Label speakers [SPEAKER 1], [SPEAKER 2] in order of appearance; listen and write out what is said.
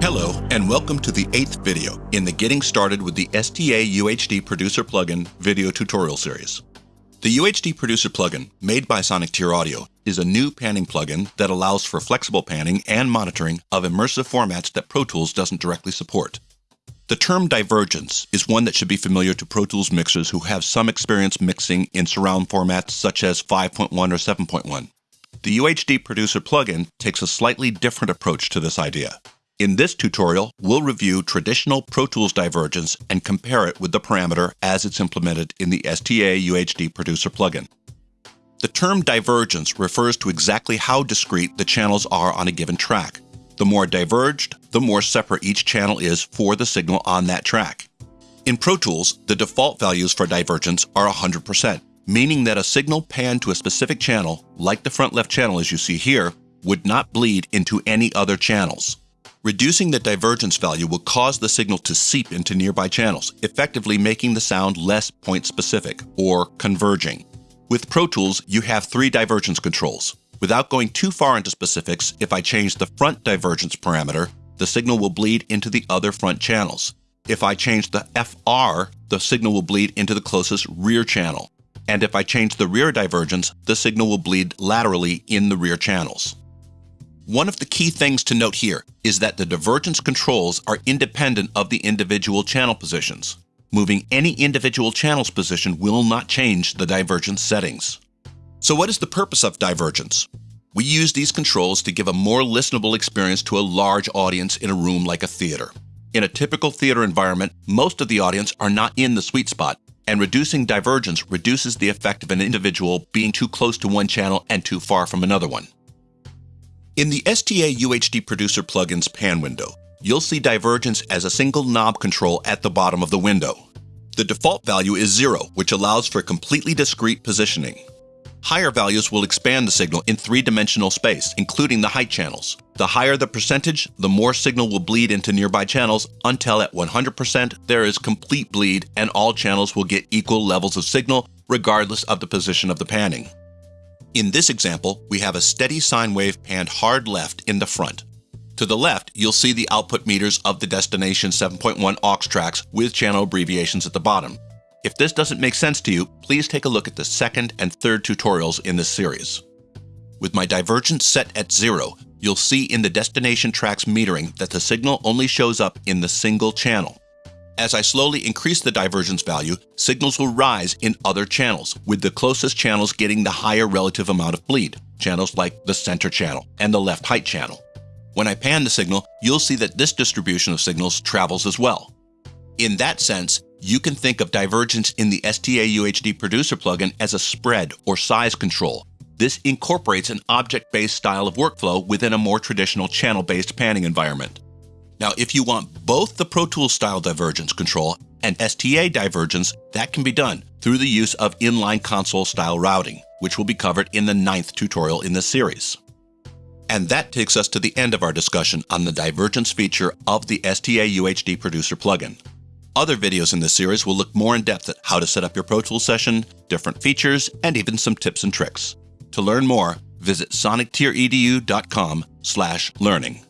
[SPEAKER 1] Hello, and welcome to the eighth video in the Getting Started with the STA UHD Producer Plugin video tutorial series. The UHD Producer plugin, made by Sonicteer Audio, is a new panning plugin that allows for flexible panning and monitoring of immersive formats that Pro Tools doesn't directly support. The term divergence is one that should be familiar to Pro Tools mixers who have some experience mixing in surround formats such as 5.1 or 7.1. The UHD Producer plugin takes a slightly different approach to this idea. In this tutorial, we'll review traditional Pro Tools divergence and compare it with the parameter as it's implemented in the STA UHD Producer plugin. The term divergence refers to exactly how discrete the channels are on a given track. The more diverged, the more separate each channel is for the signal on that track. In Pro Tools, the default values for divergence are 100%, meaning that a signal panned to a specific channel, like the front left channel as you see here, would not bleed into any other channels. Reducing the divergence value will cause the signal to seep into nearby channels, effectively making the sound less point-specific, or converging. With Pro Tools, you have three divergence controls. Without going too far into specifics, if I change the front divergence parameter, the signal will bleed into the other front channels. If I change the FR, the signal will bleed into the closest rear channel. And if I change the rear divergence, the signal will bleed laterally in the rear channels. One of the key things to note here is that the divergence controls are independent of the individual channel positions. Moving any individual channel's position will not change the divergence settings. So what is the purpose of divergence? We use these controls to give a more listenable experience to a large audience in a room like a theater. In a typical theater environment, most of the audience are not in the sweet spot, and reducing divergence reduces the effect of an individual being too close to one channel and too far from another one. In the STA UHD Producer plugin's pan window, you'll see divergence as a single knob control at the bottom of the window. The default value is zero, which allows for completely discrete positioning. Higher values will expand the signal in three-dimensional space, including the height channels. The higher the percentage, the more signal will bleed into nearby channels until at 100% there is complete bleed and all channels will get equal levels of signal regardless of the position of the panning. In this example, we have a steady sine wave panned hard left in the front. To the left, you'll see the output meters of the destination 7.1 aux tracks with channel abbreviations at the bottom. If this doesn't make sense to you, please take a look at the second and third tutorials in this series. With my divergence set at zero, you'll see in the destination tracks metering that the signal only shows up in the single channel. As I slowly increase the divergence value, signals will rise in other channels, with the closest channels getting the higher relative amount of bleed, channels like the center channel and the left height channel. When I pan the signal, you'll see that this distribution of signals travels as well. In that sense, you can think of divergence in the STA UHD Producer plugin as a spread or size control. This incorporates an object-based style of workflow within a more traditional channel-based panning environment. Now, if you want both the Pro Tools style divergence control and STA divergence, that can be done through the use of inline console style routing, which will be covered in the ninth tutorial in this series. And that takes us to the end of our discussion on the divergence feature of the STA UHD Producer plugin. Other videos in this series will look more in depth at how to set up your Pro Tools session, different features, and even some tips and tricks. To learn more, visit sonicteeredu.com slash learning.